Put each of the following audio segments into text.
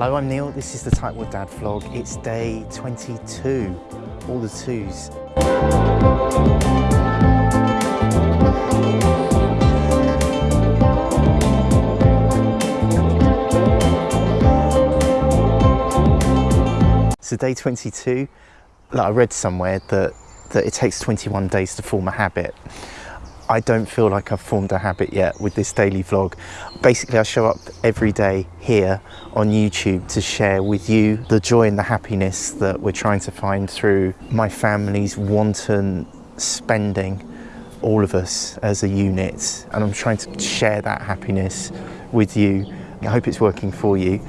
Hello, I'm Neil. This is the Tightwad Dad vlog. It's day 22, all the twos. So day 22, like I read somewhere that, that it takes 21 days to form a habit. I don't feel like I've formed a habit yet with this daily vlog. Basically, I show up every day here on YouTube to share with you the joy and the happiness that we're trying to find through my family's wanton spending, all of us as a unit. And I'm trying to share that happiness with you. I hope it's working for you.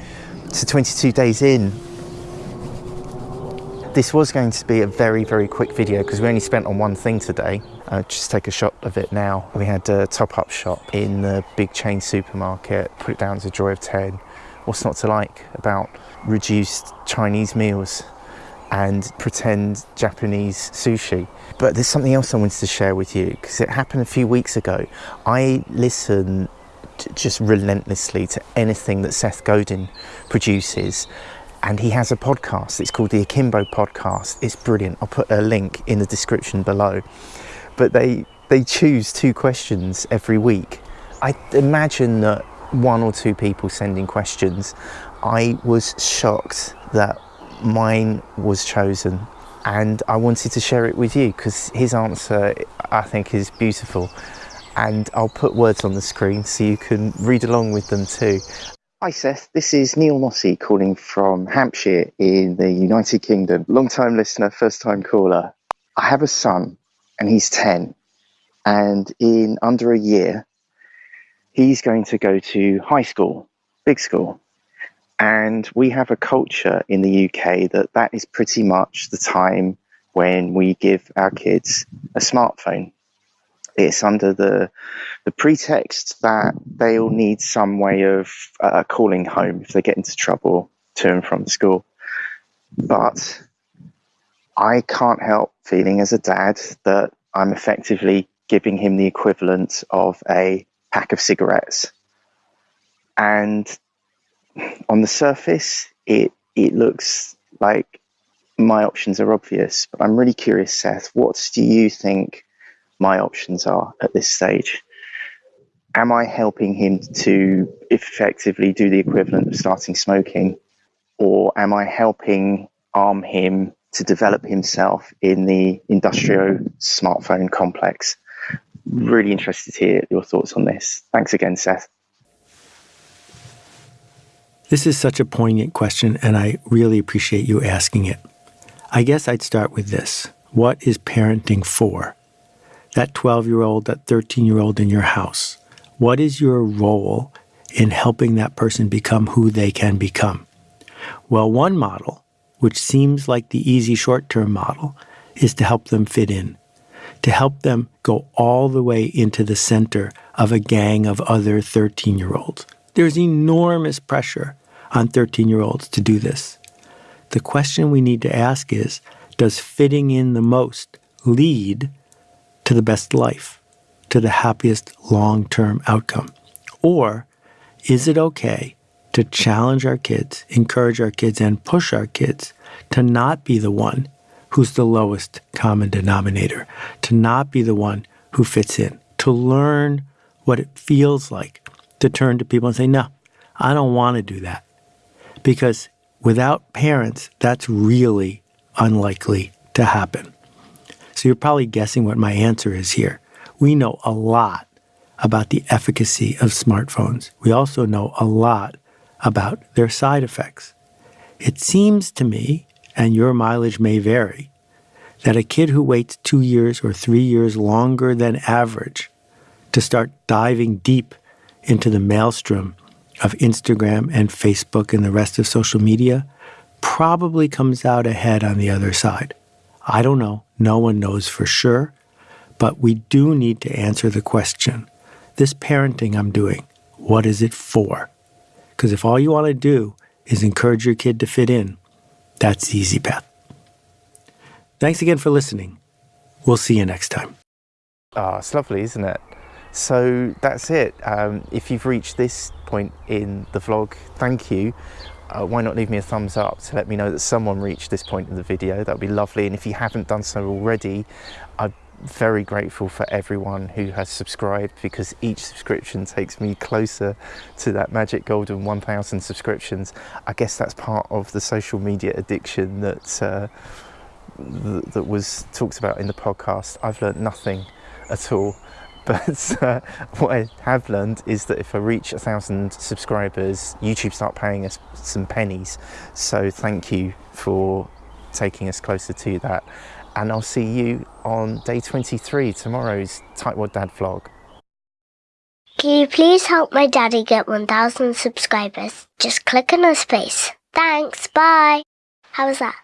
So 22 days in, this was going to be a very, very quick video because we only spent on one thing today. Uh, just take a shot of it now. We had a top-up shop in the big chain supermarket, put it down to joy of 10. What's not to like about reduced Chinese meals and pretend Japanese sushi. But there's something else I wanted to share with you because it happened a few weeks ago. I listen just relentlessly to anything that Seth Godin produces and he has a podcast. It's called the Akimbo Podcast. It's brilliant. I'll put a link in the description below. But they they choose two questions every week. I imagine that one or two people sending questions. I was shocked that mine was chosen and I wanted to share it with you because his answer I think is beautiful and I'll put words on the screen so you can read along with them too. Hi Seth, this is Neil Mossy calling from Hampshire in the United Kingdom. Long time listener, first time caller. I have a son and he's 10 and in under a year he's going to go to high school, big school. And we have a culture in the UK that that is pretty much the time when we give our kids a smartphone it's under the the pretext that they'll need some way of uh, calling home if they get into trouble to and from school. But I can't help feeling as a dad that I'm effectively giving him the equivalent of a pack of cigarettes. And on the surface, it it looks like my options are obvious, but I'm really curious, Seth. What do you think my options are at this stage. Am I helping him to effectively do the equivalent of starting smoking? Or am I helping arm him to develop himself in the industrial smartphone complex? Really interested to hear your thoughts on this. Thanks again, Seth. This is such a poignant question, and I really appreciate you asking it. I guess I'd start with this What is parenting for? That 12 year old, that 13 year old in your house? What is your role in helping that person become who they can become? Well, one model, which seems like the easy short term model, is to help them fit in, to help them go all the way into the center of a gang of other 13 year olds. There's enormous pressure on 13 year olds to do this. The question we need to ask is Does fitting in the most lead to the best life, to the happiest long term outcome? Or is it okay to challenge our kids, encourage our kids, and push our kids to not be the one who's the lowest common denominator, to not be the one who fits in, to learn what it feels like to turn to people and say, No, I don't want to do that. Because without parents, that's really unlikely to happen. So you're probably guessing what my answer is here. We know a lot about the efficacy of smartphones. We also know a lot about their side effects. It seems to me, and your mileage may vary, that a kid who waits two years or three years longer than average to start diving deep into the maelstrom of Instagram and Facebook and the rest of social media probably comes out ahead on the other side. I don't know. No one knows for sure. But we do need to answer the question this parenting I'm doing, what is it for? Because if all you want to do is encourage your kid to fit in, that's the easy path. Thanks again for listening. We'll see you next time. Oh, it's lovely, isn't it? So that's it. Um, if you've reached this point in the vlog, thank you. Uh, why not leave me a thumbs up to let me know that someone reached this point in the video? That would be lovely. And if you haven't done so already, I'm very grateful for everyone who has subscribed because each subscription takes me closer to that magic golden 1000 subscriptions. I guess that's part of the social media addiction that, uh, that was talked about in the podcast. I've learned nothing at all but uh, what I have learned is that if I reach a thousand subscribers, YouTube start paying us some pennies. So thank you for taking us closer to that. And I'll see you on day 23, tomorrow's Tightwad Dad vlog. Can you please help my daddy get 1,000 subscribers? Just click on his face. Thanks, bye. How was that?